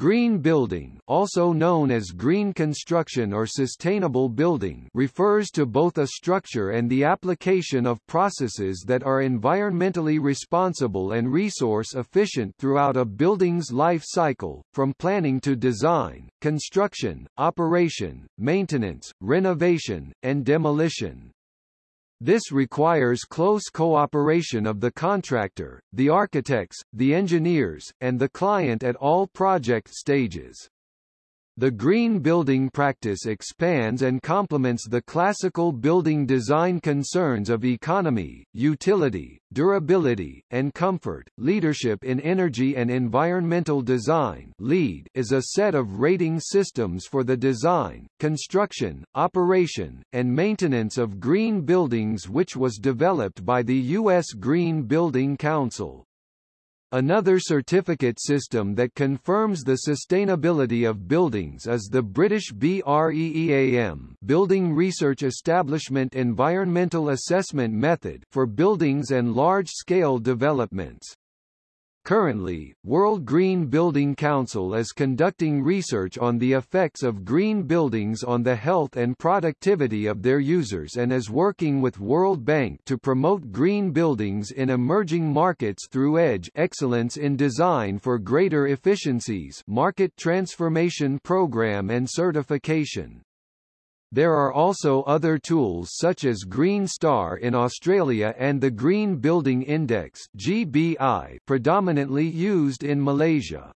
Green building also known as green construction or sustainable building refers to both a structure and the application of processes that are environmentally responsible and resource efficient throughout a building's life cycle, from planning to design, construction, operation, maintenance, renovation, and demolition. This requires close cooperation of the contractor, the architects, the engineers, and the client at all project stages. The green building practice expands and complements the classical building design concerns of economy, utility, durability, and comfort. Leadership in Energy and Environmental Design (LEED) is a set of rating systems for the design, construction, operation, and maintenance of green buildings which was developed by the US Green Building Council. Another certificate system that confirms the sustainability of buildings is the British BREEAM Building Research Establishment Environmental Assessment Method for buildings and large-scale developments. Currently, World Green Building Council is conducting research on the effects of green buildings on the health and productivity of their users and is working with World Bank to promote green buildings in emerging markets through EDGE Excellence in Design for Greater Efficiencies Market Transformation Program and Certification. There are also other tools such as Green Star in Australia and the Green Building Index GBI predominantly used in Malaysia.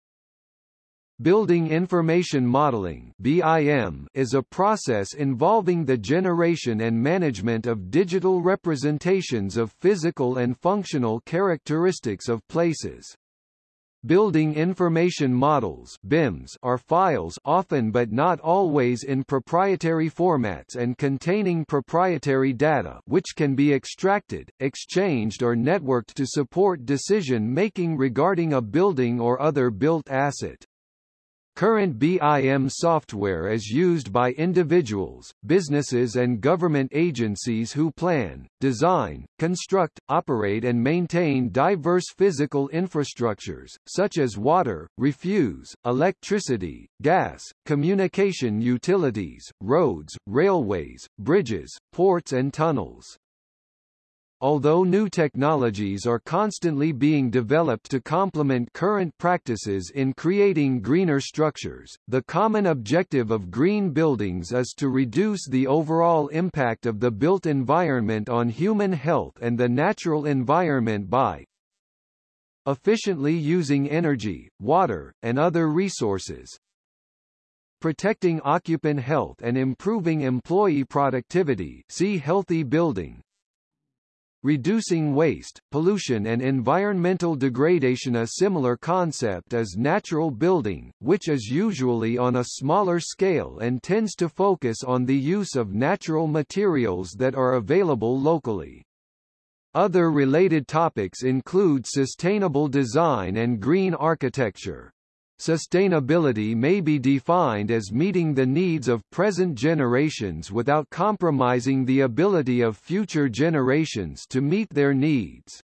Building Information Modeling BIM is a process involving the generation and management of digital representations of physical and functional characteristics of places. Building information models BIMs are files often but not always in proprietary formats and containing proprietary data which can be extracted, exchanged or networked to support decision-making regarding a building or other built asset. Current BIM software is used by individuals, businesses and government agencies who plan, design, construct, operate and maintain diverse physical infrastructures, such as water, refuse, electricity, gas, communication utilities, roads, railways, bridges, ports and tunnels. Although new technologies are constantly being developed to complement current practices in creating greener structures, the common objective of green buildings is to reduce the overall impact of the built environment on human health and the natural environment by efficiently using energy, water, and other resources, protecting occupant health and improving employee productivity. See healthy building, Reducing waste, pollution and environmental degradation A similar concept is natural building, which is usually on a smaller scale and tends to focus on the use of natural materials that are available locally. Other related topics include sustainable design and green architecture. Sustainability may be defined as meeting the needs of present generations without compromising the ability of future generations to meet their needs.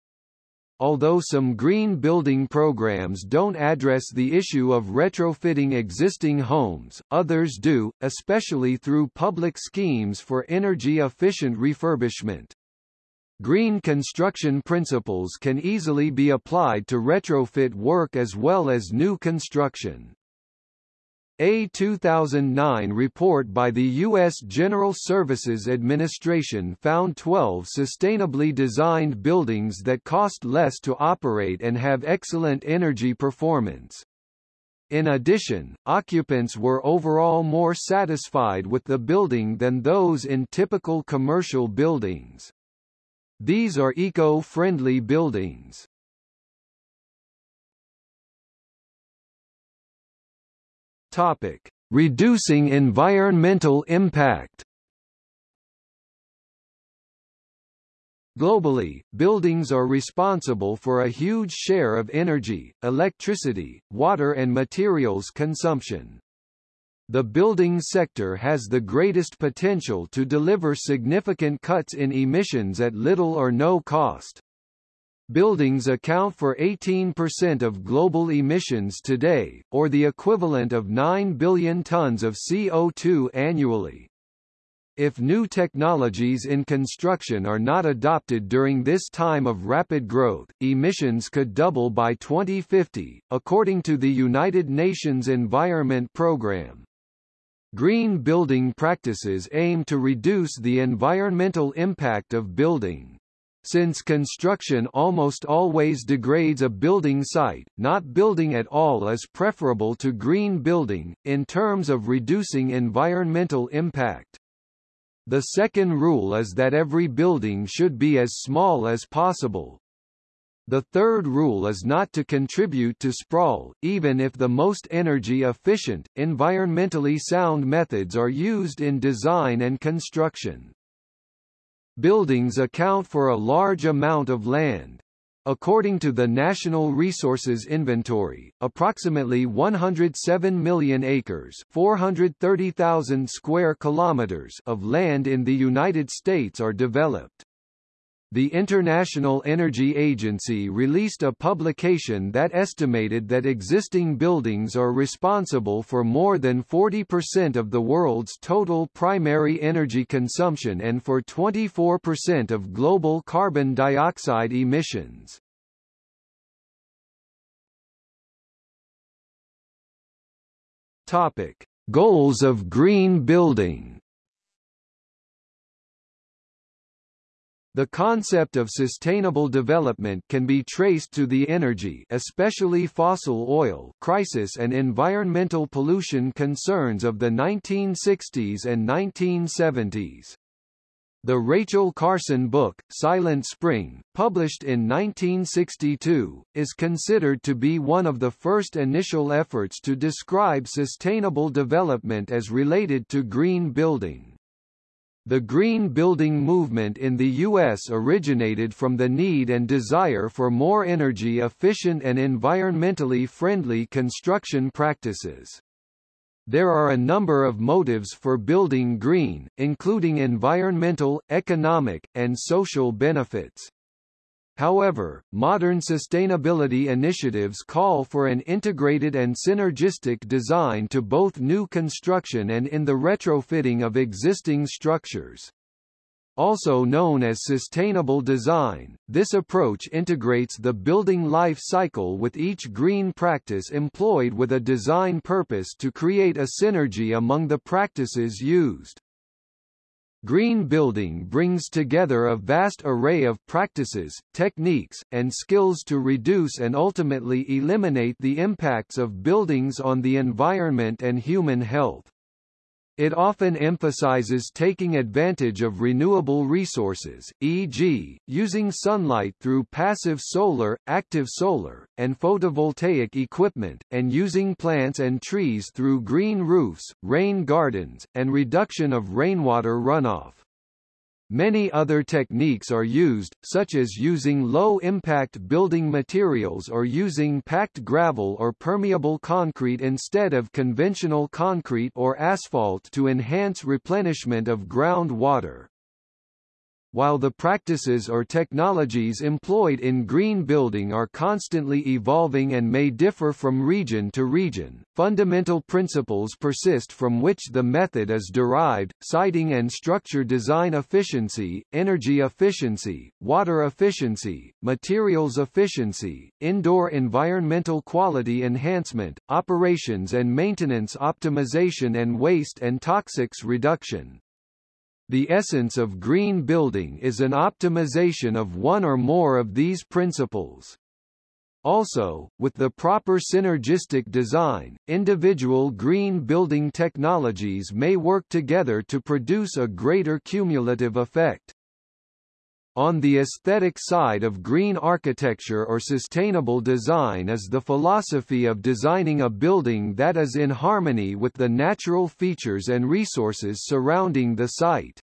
Although some green building programs don't address the issue of retrofitting existing homes, others do, especially through public schemes for energy-efficient refurbishment. Green construction principles can easily be applied to retrofit work as well as new construction. A 2009 report by the U.S. General Services Administration found 12 sustainably designed buildings that cost less to operate and have excellent energy performance. In addition, occupants were overall more satisfied with the building than those in typical commercial buildings. These are eco-friendly buildings. Topic: Reducing environmental impact. Globally, buildings are responsible for a huge share of energy, electricity, water and materials consumption. The building sector has the greatest potential to deliver significant cuts in emissions at little or no cost. Buildings account for 18% of global emissions today, or the equivalent of 9 billion tons of CO2 annually. If new technologies in construction are not adopted during this time of rapid growth, emissions could double by 2050, according to the United Nations Environment Programme. Green building practices aim to reduce the environmental impact of building. Since construction almost always degrades a building site, not building at all is preferable to green building, in terms of reducing environmental impact. The second rule is that every building should be as small as possible. The third rule is not to contribute to sprawl, even if the most energy-efficient, environmentally sound methods are used in design and construction. Buildings account for a large amount of land. According to the National Resources Inventory, approximately 107 million acres, 430,000 square kilometers of land in the United States are developed. The International Energy Agency released a publication that estimated that existing buildings are responsible for more than 40% of the world's total primary energy consumption and for 24% of global carbon dioxide emissions. Topic: Goals of green building The concept of sustainable development can be traced to the energy especially fossil oil crisis and environmental pollution concerns of the 1960s and 1970s. The Rachel Carson book, Silent Spring, published in 1962, is considered to be one of the first initial efforts to describe sustainable development as related to green building. The green building movement in the U.S. originated from the need and desire for more energy-efficient and environmentally friendly construction practices. There are a number of motives for building green, including environmental, economic, and social benefits. However, modern sustainability initiatives call for an integrated and synergistic design to both new construction and in the retrofitting of existing structures. Also known as sustainable design, this approach integrates the building life cycle with each green practice employed with a design purpose to create a synergy among the practices used. Green building brings together a vast array of practices, techniques, and skills to reduce and ultimately eliminate the impacts of buildings on the environment and human health. It often emphasizes taking advantage of renewable resources, e.g., using sunlight through passive solar, active solar, and photovoltaic equipment, and using plants and trees through green roofs, rain gardens, and reduction of rainwater runoff. Many other techniques are used, such as using low-impact building materials or using packed gravel or permeable concrete instead of conventional concrete or asphalt to enhance replenishment of groundwater. While the practices or technologies employed in green building are constantly evolving and may differ from region to region, fundamental principles persist from which the method is derived, siting and structure design efficiency, energy efficiency, water efficiency, materials efficiency, indoor environmental quality enhancement, operations and maintenance optimization and waste and toxics reduction. The essence of green building is an optimization of one or more of these principles. Also, with the proper synergistic design, individual green building technologies may work together to produce a greater cumulative effect. On the aesthetic side of green architecture or sustainable design is the philosophy of designing a building that is in harmony with the natural features and resources surrounding the site.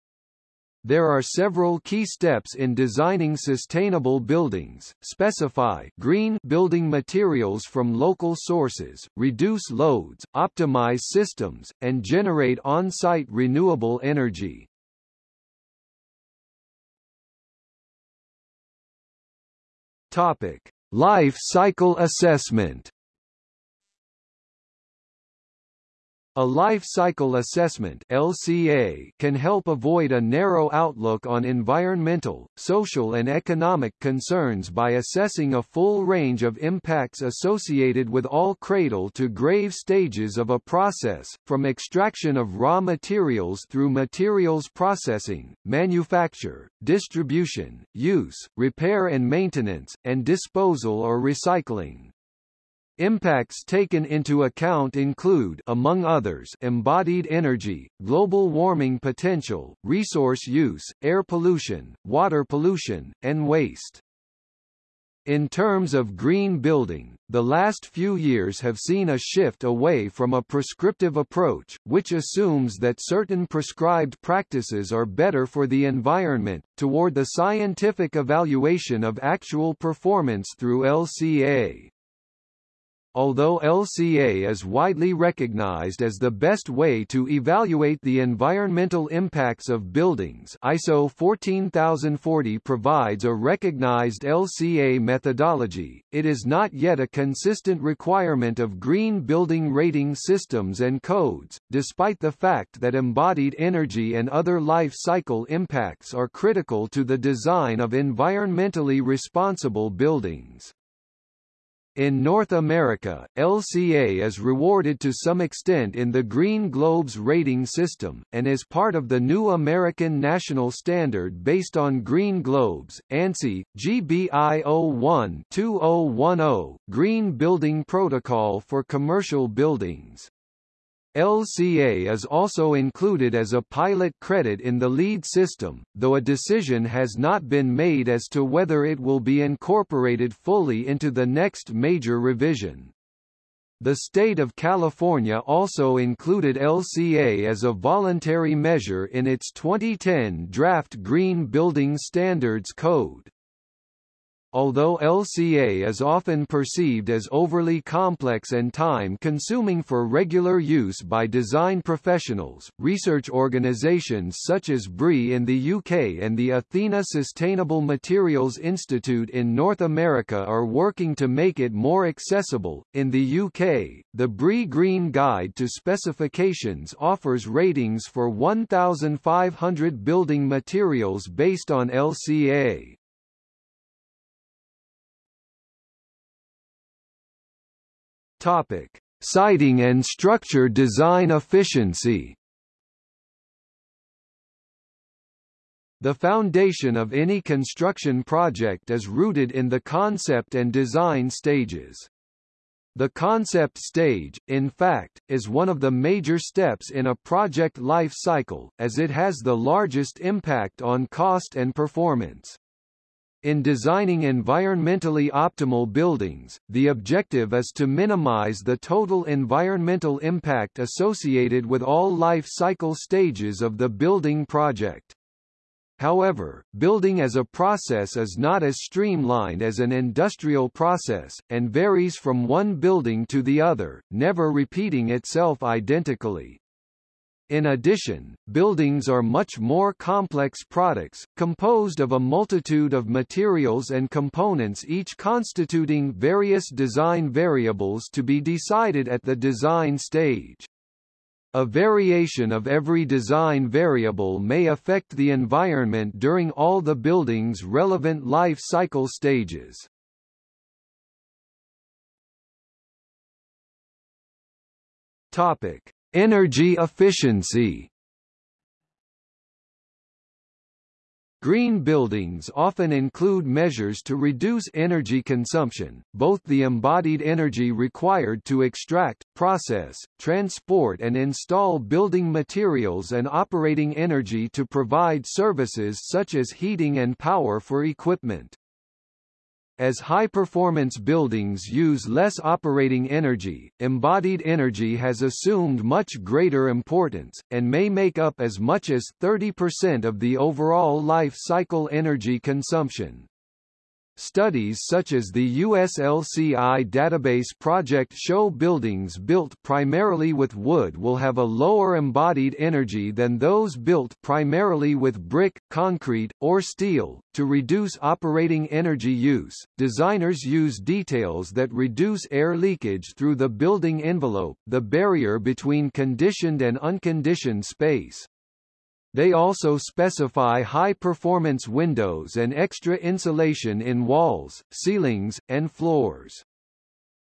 There are several key steps in designing sustainable buildings, specify green building materials from local sources, reduce loads, optimize systems, and generate on-site renewable energy. Topic: Life cycle assessment. A life cycle assessment LCA can help avoid a narrow outlook on environmental, social and economic concerns by assessing a full range of impacts associated with all cradle-to-grave stages of a process, from extraction of raw materials through materials processing, manufacture, distribution, use, repair and maintenance, and disposal or recycling. Impacts taken into account include among others embodied energy, global warming potential, resource use, air pollution, water pollution, and waste. In terms of green building, the last few years have seen a shift away from a prescriptive approach, which assumes that certain prescribed practices are better for the environment, toward the scientific evaluation of actual performance through LCA. Although LCA is widely recognized as the best way to evaluate the environmental impacts of buildings ISO 14040 provides a recognized LCA methodology, it is not yet a consistent requirement of green building rating systems and codes, despite the fact that embodied energy and other life cycle impacts are critical to the design of environmentally responsible buildings. In North America, LCA is rewarded to some extent in the Green Globes rating system, and is part of the new American national standard based on Green Globes, ANSI, GBI 01-2010, Green Building Protocol for Commercial Buildings. LCA is also included as a pilot credit in the LEED system, though a decision has not been made as to whether it will be incorporated fully into the next major revision. The state of California also included LCA as a voluntary measure in its 2010 draft Green Building Standards Code. Although LCA is often perceived as overly complex and time-consuming for regular use by design professionals, research organisations such as BRI in the UK and the Athena Sustainable Materials Institute in North America are working to make it more accessible. In the UK, the BRI Green Guide to Specifications offers ratings for 1,500 building materials based on LCA. Topic: Siting and structure design efficiency. The foundation of any construction project is rooted in the concept and design stages. The concept stage, in fact, is one of the major steps in a project life cycle, as it has the largest impact on cost and performance. In designing environmentally optimal buildings, the objective is to minimize the total environmental impact associated with all life cycle stages of the building project. However, building as a process is not as streamlined as an industrial process, and varies from one building to the other, never repeating itself identically. In addition, buildings are much more complex products, composed of a multitude of materials and components each constituting various design variables to be decided at the design stage. A variation of every design variable may affect the environment during all the building's relevant life cycle stages. Topic: Energy efficiency Green buildings often include measures to reduce energy consumption, both the embodied energy required to extract, process, transport and install building materials and operating energy to provide services such as heating and power for equipment. As high-performance buildings use less operating energy, embodied energy has assumed much greater importance, and may make up as much as 30% of the overall life cycle energy consumption. Studies such as the USLCI database project show buildings built primarily with wood will have a lower embodied energy than those built primarily with brick, concrete, or steel. To reduce operating energy use, designers use details that reduce air leakage through the building envelope, the barrier between conditioned and unconditioned space. They also specify high-performance windows and extra insulation in walls, ceilings, and floors.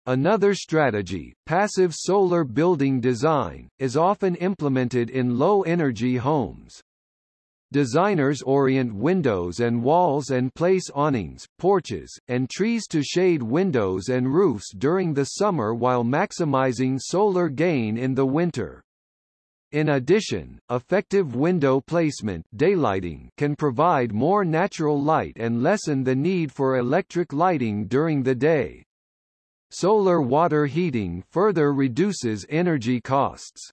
Another strategy, passive solar building design, is often implemented in low-energy homes. Designers orient windows and walls and place awnings, porches, and trees to shade windows and roofs during the summer while maximizing solar gain in the winter. In addition, effective window placement daylighting can provide more natural light and lessen the need for electric lighting during the day. Solar water heating further reduces energy costs.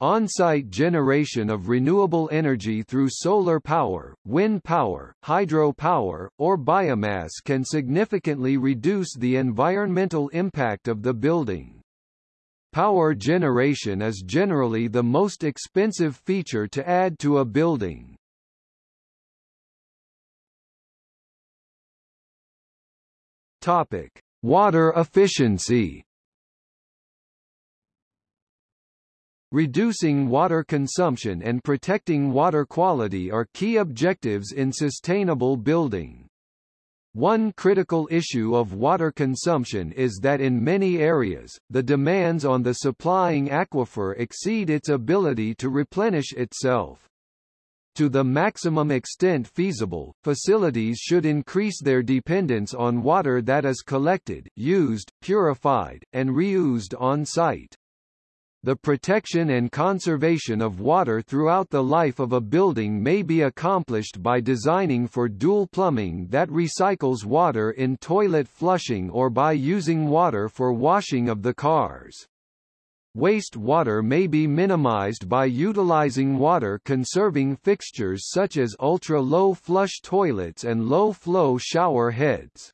On-site generation of renewable energy through solar power, wind power, hydro power, or biomass can significantly reduce the environmental impact of the building. Power generation is generally the most expensive feature to add to a building. Topic: Water efficiency. Reducing water consumption and protecting water quality are key objectives in sustainable building. One critical issue of water consumption is that in many areas, the demands on the supplying aquifer exceed its ability to replenish itself. To the maximum extent feasible, facilities should increase their dependence on water that is collected, used, purified, and reused on site. The protection and conservation of water throughout the life of a building may be accomplished by designing for dual plumbing that recycles water in toilet flushing or by using water for washing of the cars. Waste water may be minimized by utilizing water-conserving fixtures such as ultra-low flush toilets and low-flow shower heads.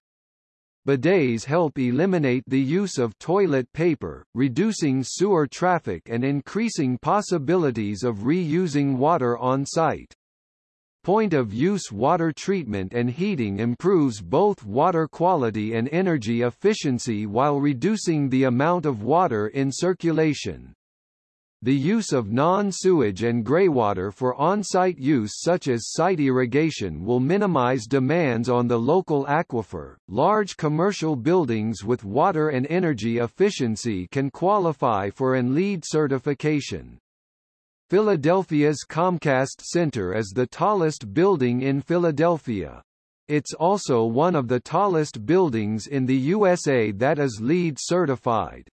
Bidets help eliminate the use of toilet paper, reducing sewer traffic and increasing possibilities of reusing water on site. Point-of-use water treatment and heating improves both water quality and energy efficiency while reducing the amount of water in circulation. The use of non-sewage and greywater for on-site use such as site irrigation will minimize demands on the local aquifer. Large commercial buildings with water and energy efficiency can qualify for an LEED certification. Philadelphia's Comcast Center is the tallest building in Philadelphia. It's also one of the tallest buildings in the USA that is LEED certified.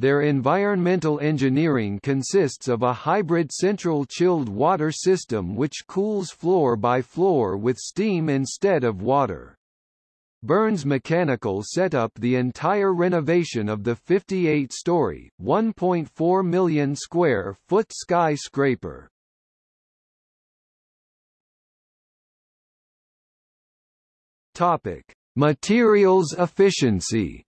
Their environmental engineering consists of a hybrid central chilled water system which cools floor by floor with steam instead of water. Burns Mechanical set up the entire renovation of the 58-story, 1.4 million square foot skyscraper. Topic: Materials efficiency.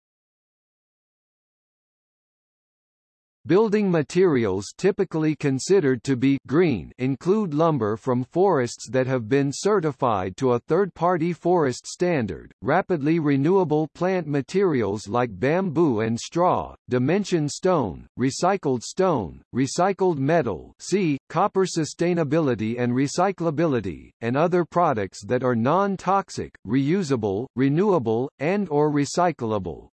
Building materials typically considered to be green include lumber from forests that have been certified to a third-party forest standard, rapidly renewable plant materials like bamboo and straw, dimension stone, recycled stone, recycled metal see, copper sustainability and recyclability, and other products that are non-toxic, reusable, renewable, and or recyclable.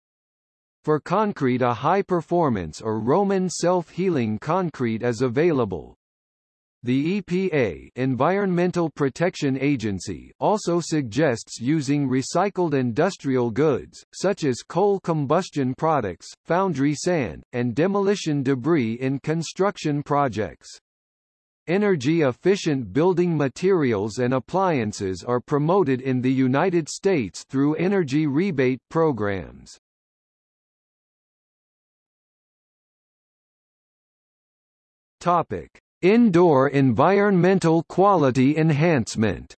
For concrete a high-performance or Roman self-healing concrete is available. The EPA Environmental Protection Agency also suggests using recycled industrial goods, such as coal combustion products, foundry sand, and demolition debris in construction projects. Energy-efficient building materials and appliances are promoted in the United States through energy rebate programs. Topic: Indoor environmental quality enhancement.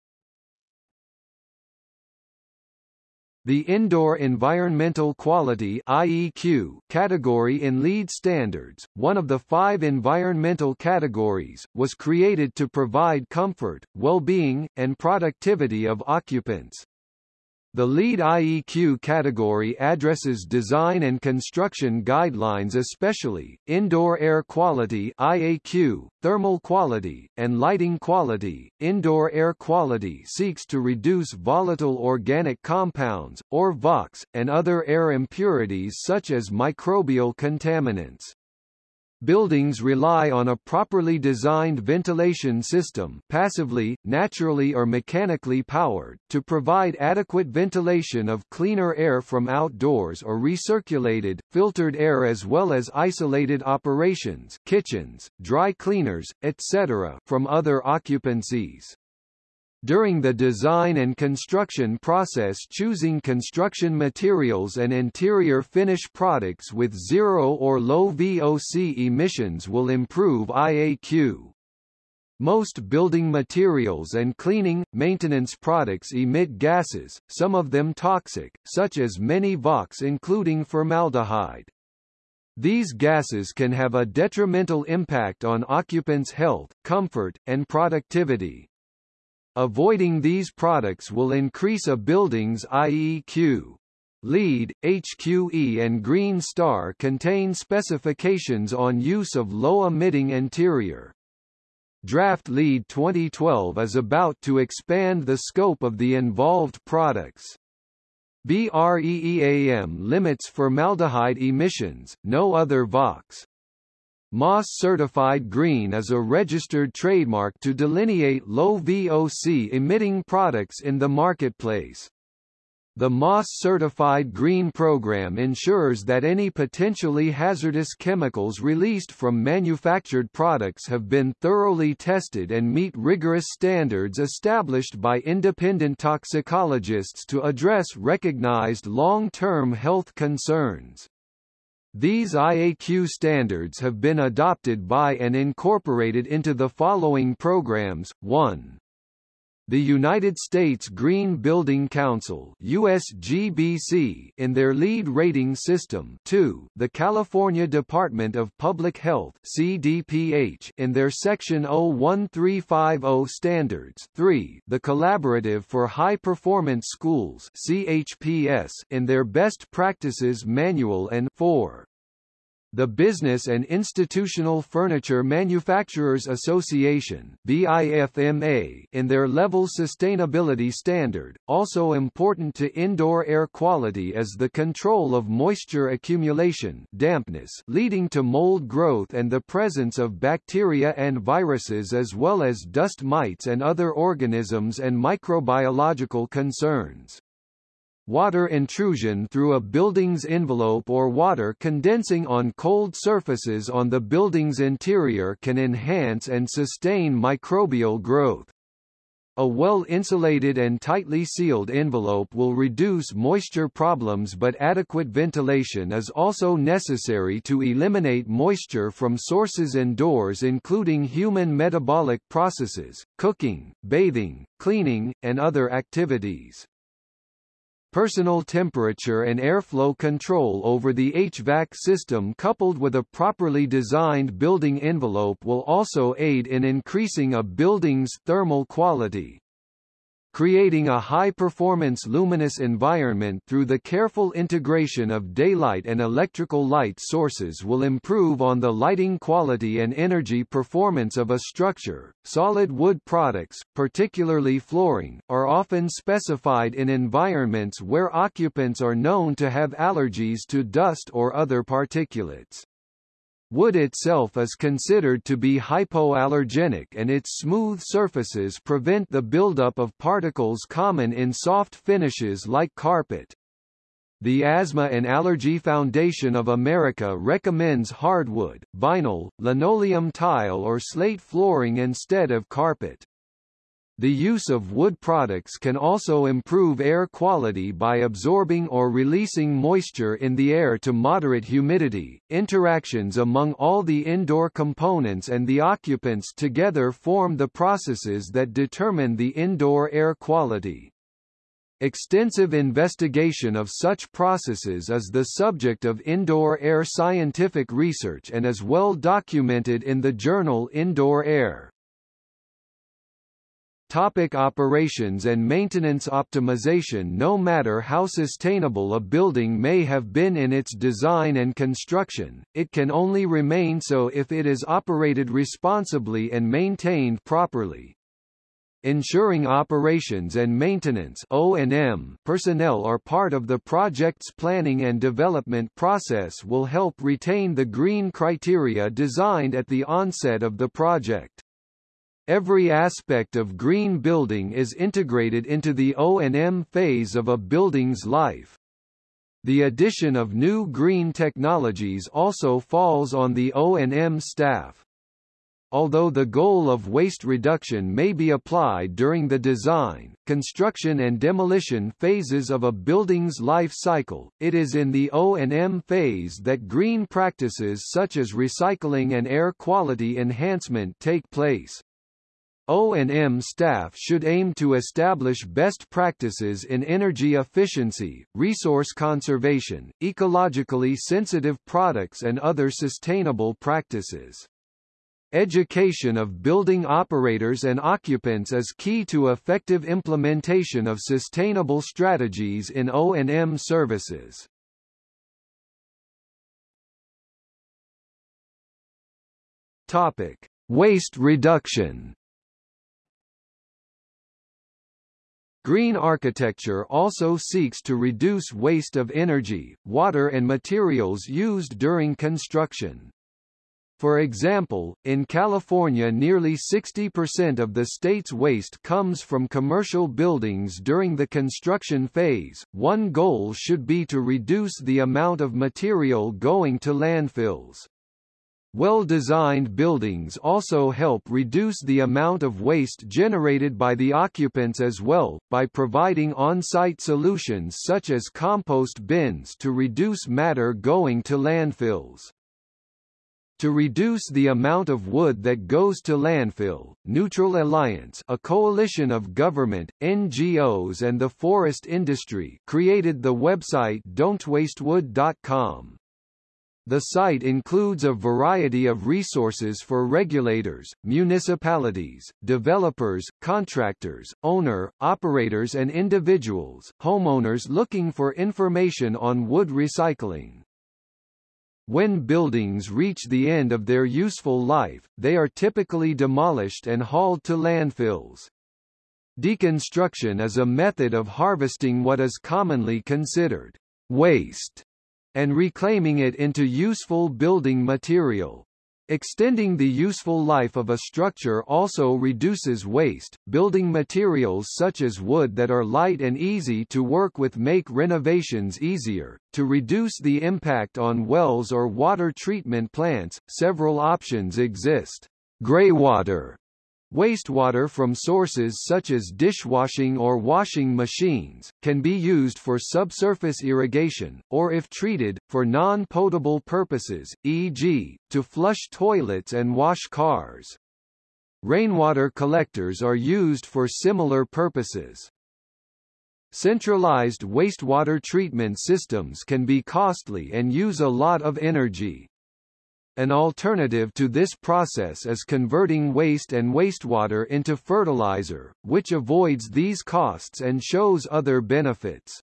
The Indoor Environmental Quality IEQ category in LEED standards, one of the five environmental categories, was created to provide comfort, well-being, and productivity of occupants. The LEED IEQ category addresses design and construction guidelines especially, indoor air quality IAQ, thermal quality, and lighting quality. Indoor air quality seeks to reduce volatile organic compounds, or VOCs, and other air impurities such as microbial contaminants. Buildings rely on a properly designed ventilation system passively, naturally or mechanically powered, to provide adequate ventilation of cleaner air from outdoors or recirculated, filtered air as well as isolated operations kitchens, dry cleaners, etc. from other occupancies. During the design and construction process choosing construction materials and interior finish products with zero or low VOC emissions will improve IAQ. Most building materials and cleaning, maintenance products emit gases, some of them toxic, such as many VOCs including formaldehyde. These gases can have a detrimental impact on occupants' health, comfort, and productivity. Avoiding these products will increase a building's IEQ. LEED, HQE and Green Star contain specifications on use of low-emitting interior. Draft LEED 2012 is about to expand the scope of the involved products. BREEAM limits for formaldehyde emissions, no other VOCs. MAS Certified Green is a registered trademark to delineate low VOC emitting products in the marketplace. The MAS Certified Green program ensures that any potentially hazardous chemicals released from manufactured products have been thoroughly tested and meet rigorous standards established by independent toxicologists to address recognized long-term health concerns. These IAQ standards have been adopted by and incorporated into the following programs, 1. The United States Green Building Council USGBC in their LEED rating system. 2, the California Department of Public Health CDPH in their Section 01350 standards. 3, the Collaborative for High Performance Schools CHPS in their Best Practices Manual. And 4, the Business and Institutional Furniture Manufacturers Association BIFMA in their level sustainability standard. Also important to indoor air quality is the control of moisture accumulation dampness leading to mold growth and the presence of bacteria and viruses as well as dust mites and other organisms and microbiological concerns. Water intrusion through a building's envelope or water condensing on cold surfaces on the building's interior can enhance and sustain microbial growth. A well-insulated and tightly sealed envelope will reduce moisture problems but adequate ventilation is also necessary to eliminate moisture from sources indoors including human metabolic processes, cooking, bathing, cleaning, and other activities. Personal temperature and airflow control over the HVAC system coupled with a properly designed building envelope will also aid in increasing a building's thermal quality creating a high-performance luminous environment through the careful integration of daylight and electrical light sources will improve on the lighting quality and energy performance of a structure. Solid wood products, particularly flooring, are often specified in environments where occupants are known to have allergies to dust or other particulates. Wood itself is considered to be hypoallergenic and its smooth surfaces prevent the buildup of particles common in soft finishes like carpet. The Asthma and Allergy Foundation of America recommends hardwood, vinyl, linoleum tile or slate flooring instead of carpet. The use of wood products can also improve air quality by absorbing or releasing moisture in the air to moderate humidity. Interactions among all the indoor components and the occupants together form the processes that determine the indoor air quality. Extensive investigation of such processes is the subject of indoor air scientific research and is well documented in the journal Indoor Air. Topic operations and maintenance optimization No matter how sustainable a building may have been in its design and construction, it can only remain so if it is operated responsibly and maintained properly. Ensuring operations and maintenance O&M personnel are part of the project's planning and development process will help retain the green criteria designed at the onset of the project. Every aspect of green building is integrated into the O&M phase of a building's life. The addition of new green technologies also falls on the O&M staff. Although the goal of waste reduction may be applied during the design, construction and demolition phases of a building's life cycle, it is in the O&M phase that green practices such as recycling and air quality enhancement take place. O&M staff should aim to establish best practices in energy efficiency, resource conservation, ecologically sensitive products and other sustainable practices. Education of building operators and occupants is key to effective implementation of sustainable strategies in O&M services. Topic: Waste reduction. Green architecture also seeks to reduce waste of energy, water and materials used during construction. For example, in California nearly 60% of the state's waste comes from commercial buildings during the construction phase. One goal should be to reduce the amount of material going to landfills. Well-designed buildings also help reduce the amount of waste generated by the occupants as well, by providing on-site solutions such as compost bins to reduce matter going to landfills. To reduce the amount of wood that goes to landfill, Neutral Alliance a coalition of government, NGOs and the forest industry created the website don'twastewood.com. The site includes a variety of resources for regulators, municipalities, developers, contractors, owner, operators and individuals, homeowners looking for information on wood recycling. When buildings reach the end of their useful life, they are typically demolished and hauled to landfills. Deconstruction is a method of harvesting what is commonly considered waste and reclaiming it into useful building material. Extending the useful life of a structure also reduces waste. Building materials such as wood that are light and easy to work with make renovations easier. To reduce the impact on wells or water treatment plants, several options exist. Greywater Wastewater from sources such as dishwashing or washing machines, can be used for subsurface irrigation, or if treated, for non-potable purposes, e.g., to flush toilets and wash cars. Rainwater collectors are used for similar purposes. Centralized wastewater treatment systems can be costly and use a lot of energy. An alternative to this process is converting waste and wastewater into fertilizer, which avoids these costs and shows other benefits.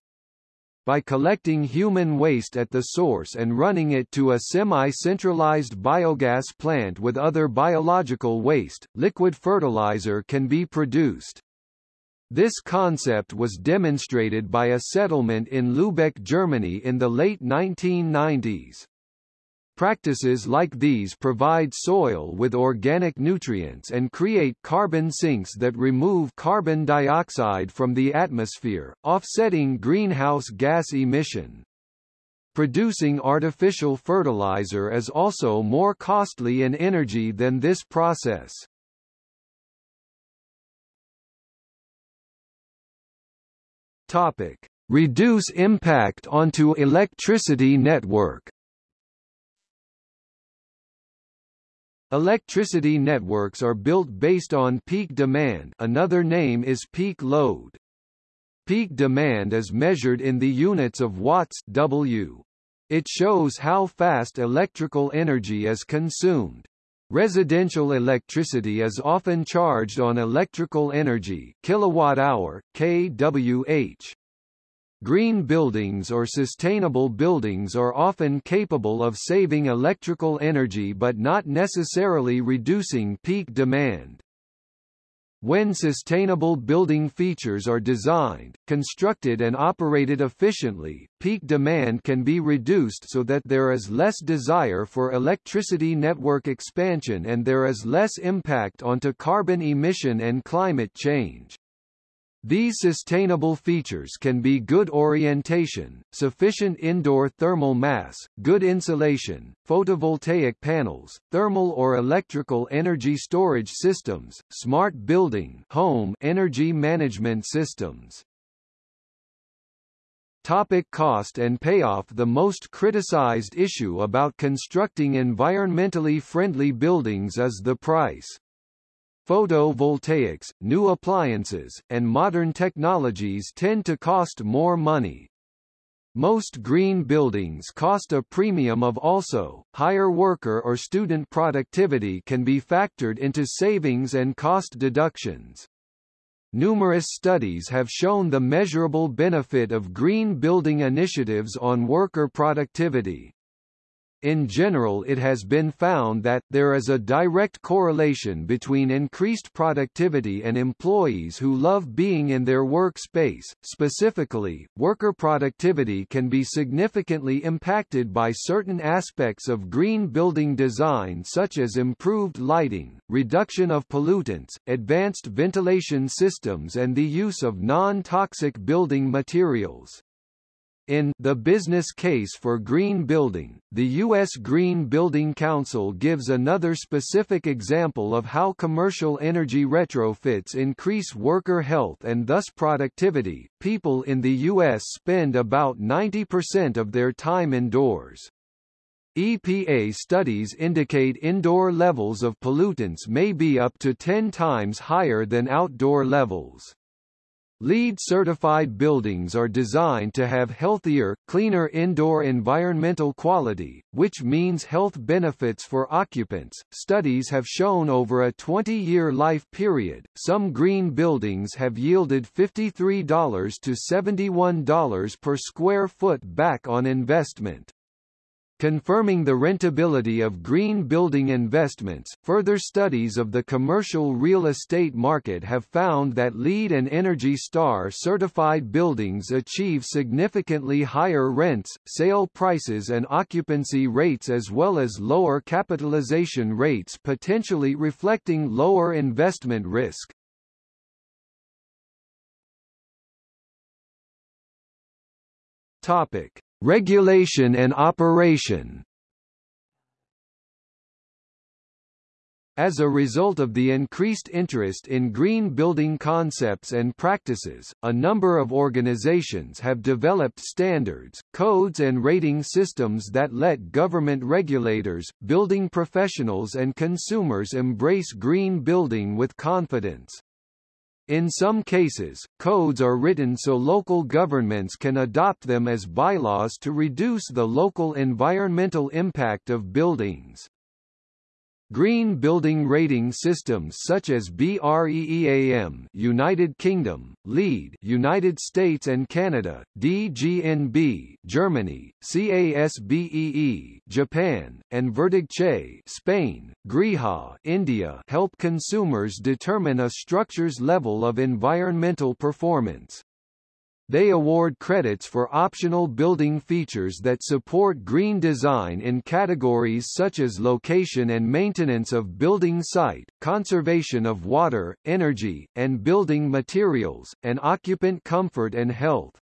By collecting human waste at the source and running it to a semi-centralized biogas plant with other biological waste, liquid fertilizer can be produced. This concept was demonstrated by a settlement in Lübeck, Germany in the late 1990s. Practices like these provide soil with organic nutrients and create carbon sinks that remove carbon dioxide from the atmosphere, offsetting greenhouse gas emission. Producing artificial fertilizer is also more costly in energy than this process. Topic: Reduce impact onto electricity network. Electricity networks are built based on peak demand another name is peak load. Peak demand is measured in the units of watts W. It shows how fast electrical energy is consumed. Residential electricity is often charged on electrical energy kilowatt-hour, kWh. Green buildings or sustainable buildings are often capable of saving electrical energy but not necessarily reducing peak demand. When sustainable building features are designed, constructed and operated efficiently, peak demand can be reduced so that there is less desire for electricity network expansion and there is less impact onto carbon emission and climate change. These sustainable features can be good orientation, sufficient indoor thermal mass, good insulation, photovoltaic panels, thermal or electrical energy storage systems, smart building home energy management systems. Topic cost and payoff The most criticized issue about constructing environmentally friendly buildings is the price. Photovoltaics, new appliances, and modern technologies tend to cost more money. Most green buildings cost a premium of also, higher worker or student productivity can be factored into savings and cost deductions. Numerous studies have shown the measurable benefit of green building initiatives on worker productivity. In general it has been found that, there is a direct correlation between increased productivity and employees who love being in their workspace. Specifically, worker productivity can be significantly impacted by certain aspects of green building design such as improved lighting, reduction of pollutants, advanced ventilation systems and the use of non-toxic building materials. In The Business Case for Green Building, the U.S. Green Building Council gives another specific example of how commercial energy retrofits increase worker health and thus productivity. People in the U.S. spend about 90% of their time indoors. EPA studies indicate indoor levels of pollutants may be up to 10 times higher than outdoor levels. LEED certified buildings are designed to have healthier, cleaner indoor environmental quality, which means health benefits for occupants. Studies have shown over a 20 year life period, some green buildings have yielded $53 to $71 per square foot back on investment. Confirming the rentability of green building investments, further studies of the commercial real estate market have found that LEED and Energy Star certified buildings achieve significantly higher rents, sale prices and occupancy rates as well as lower capitalization rates potentially reflecting lower investment risk. Topic. Regulation and operation As a result of the increased interest in green building concepts and practices, a number of organizations have developed standards, codes and rating systems that let government regulators, building professionals and consumers embrace green building with confidence. In some cases, codes are written so local governments can adopt them as bylaws to reduce the local environmental impact of buildings. Green building rating systems such as BREEAM United Kingdom, LEED United States and Canada, DGNB Germany, CASBEE Japan, and VerdigChe Spain, GRIHA India help consumers determine a structure's level of environmental performance. They award credits for optional building features that support green design in categories such as location and maintenance of building site, conservation of water, energy, and building materials, and occupant comfort and health.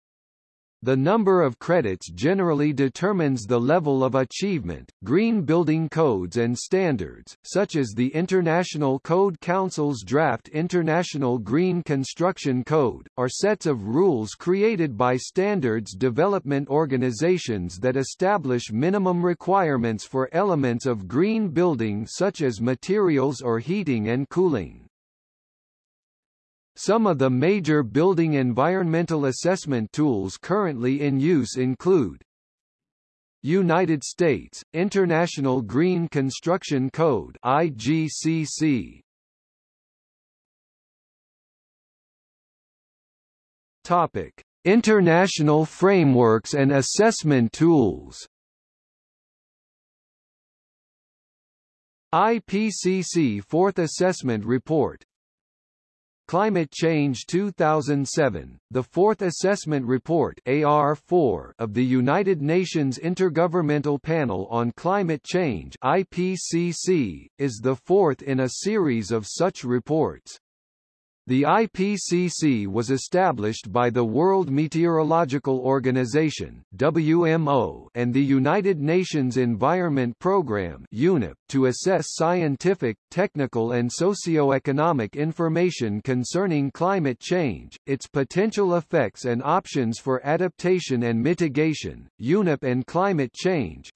The number of credits generally determines the level of achievement. Green building codes and standards, such as the International Code Council's draft International Green Construction Code, are sets of rules created by standards development organizations that establish minimum requirements for elements of green building such as materials or heating and cooling. Some of the major building environmental assessment tools currently in use include United States, International Green Construction Code IGCC. Topic: International frameworks and assessment tools. IPCC Fourth Assessment Report Climate Change 2007, the Fourth Assessment Report AR4 of the United Nations Intergovernmental Panel on Climate Change IPCC, is the fourth in a series of such reports. The IPCC was established by the World Meteorological Organization WMO and the United Nations Environment Programme UNEP to assess scientific, technical and socio-economic information concerning climate change, its potential effects and options for adaptation and mitigation. UNEP and climate change,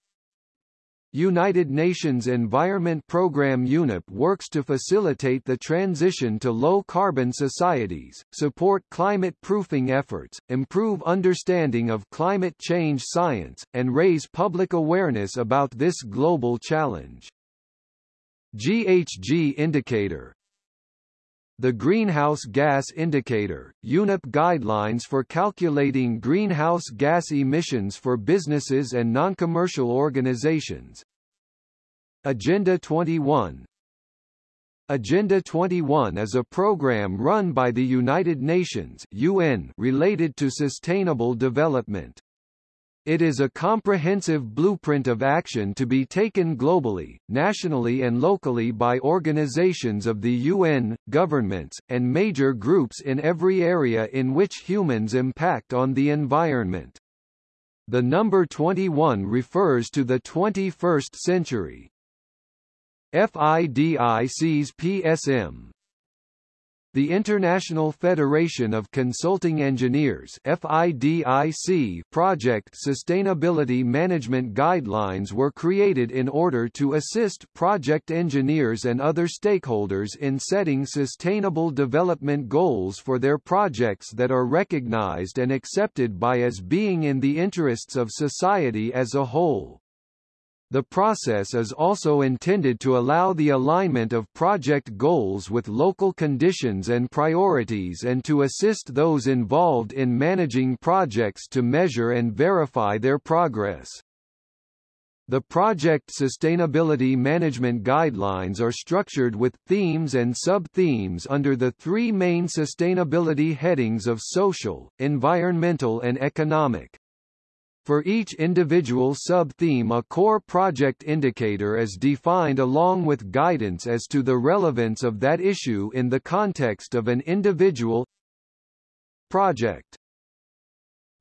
United Nations Environment Programme UNEP works to facilitate the transition to low-carbon societies, support climate-proofing efforts, improve understanding of climate change science, and raise public awareness about this global challenge. GHG Indicator the Greenhouse Gas Indicator, UNEP guidelines for calculating greenhouse gas emissions for businesses and non-commercial organizations. Agenda 21 Agenda 21 is a program run by the United Nations UN related to sustainable development. It is a comprehensive blueprint of action to be taken globally, nationally and locally by organizations of the UN, governments, and major groups in every area in which humans impact on the environment. The number 21 refers to the 21st century. FIDIC's PSM the International Federation of Consulting Engineers FIDIC project sustainability management guidelines were created in order to assist project engineers and other stakeholders in setting sustainable development goals for their projects that are recognized and accepted by as being in the interests of society as a whole. The process is also intended to allow the alignment of project goals with local conditions and priorities and to assist those involved in managing projects to measure and verify their progress. The project sustainability management guidelines are structured with themes and sub-themes under the three main sustainability headings of social, environmental and economic. For each individual sub-theme a core project indicator is defined along with guidance as to the relevance of that issue in the context of an individual project.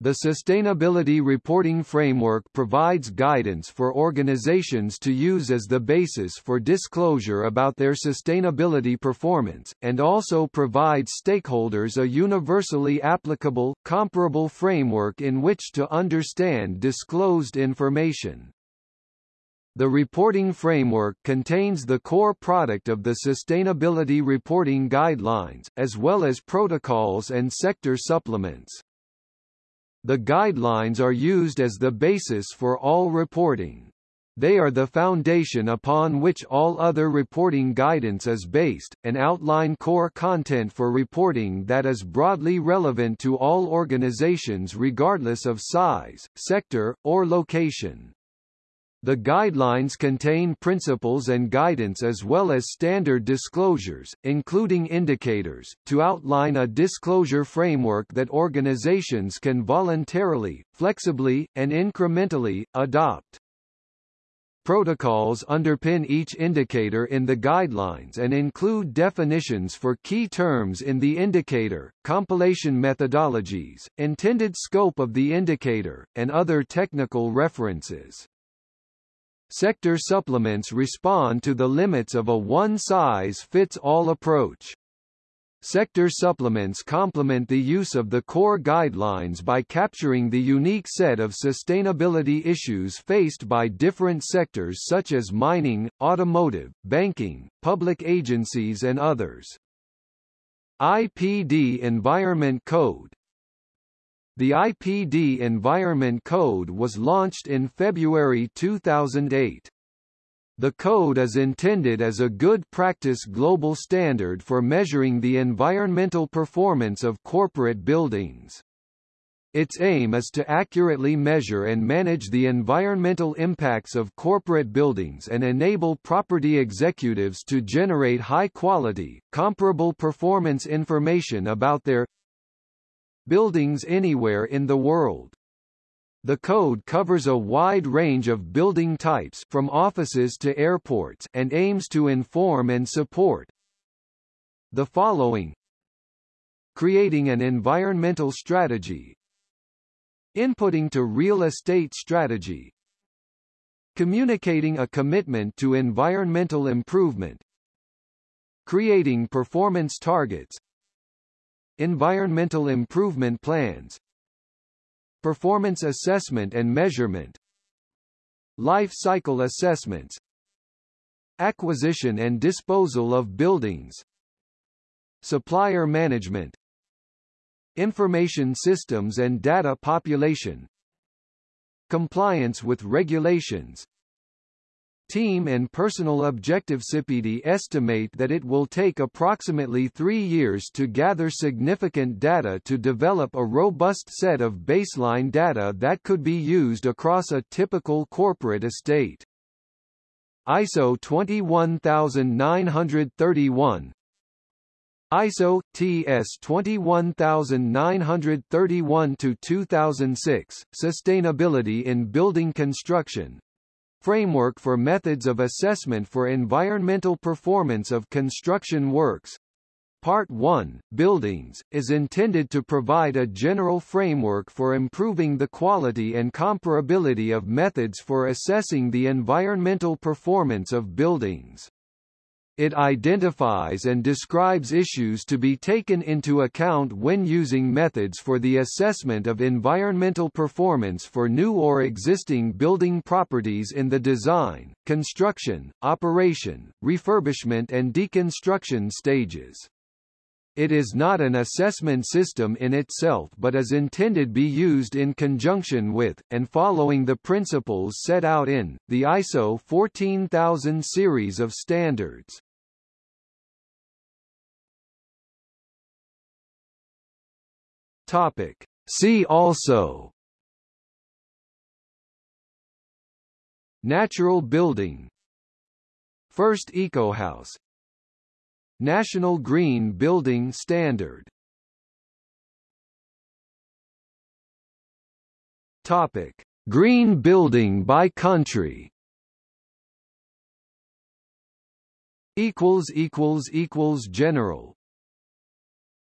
The Sustainability Reporting Framework provides guidance for organizations to use as the basis for disclosure about their sustainability performance, and also provides stakeholders a universally applicable, comparable framework in which to understand disclosed information. The reporting framework contains the core product of the Sustainability Reporting Guidelines, as well as protocols and sector supplements. The guidelines are used as the basis for all reporting. They are the foundation upon which all other reporting guidance is based, and outline core content for reporting that is broadly relevant to all organizations regardless of size, sector, or location. The guidelines contain principles and guidance as well as standard disclosures, including indicators, to outline a disclosure framework that organizations can voluntarily, flexibly, and incrementally, adopt. Protocols underpin each indicator in the guidelines and include definitions for key terms in the indicator, compilation methodologies, intended scope of the indicator, and other technical references. Sector supplements respond to the limits of a one-size-fits-all approach. Sector supplements complement the use of the core guidelines by capturing the unique set of sustainability issues faced by different sectors such as mining, automotive, banking, public agencies and others. IPD Environment Code The IPD Environment Code was launched in February 2008. The code is intended as a good practice global standard for measuring the environmental performance of corporate buildings. Its aim is to accurately measure and manage the environmental impacts of corporate buildings and enable property executives to generate high-quality, comparable performance information about their buildings anywhere in the world. The code covers a wide range of building types from offices to airports and aims to inform and support the following. Creating an environmental strategy. Inputting to real estate strategy. Communicating a commitment to environmental improvement. Creating performance targets Environmental improvement plans Performance assessment and measurement Life cycle assessments Acquisition and disposal of buildings Supplier management Information systems and data population Compliance with regulations team and personal objective CPD estimate that it will take approximately three years to gather significant data to develop a robust set of baseline data that could be used across a typical corporate estate. ISO 21931 ISO TS 21931 to 2006 Sustainability in Building Construction Framework for Methods of Assessment for Environmental Performance of Construction Works. Part 1, Buildings, is intended to provide a general framework for improving the quality and comparability of methods for assessing the environmental performance of buildings. It identifies and describes issues to be taken into account when using methods for the assessment of environmental performance for new or existing building properties in the design, construction, operation, refurbishment and deconstruction stages. It is not an assessment system in itself but is intended to be used in conjunction with, and following the principles set out in, the ISO 14000 series of standards. Topic. See also Natural building First EcoHouse National Green Building Standard Topic: Green building by country. Equals equals equals general.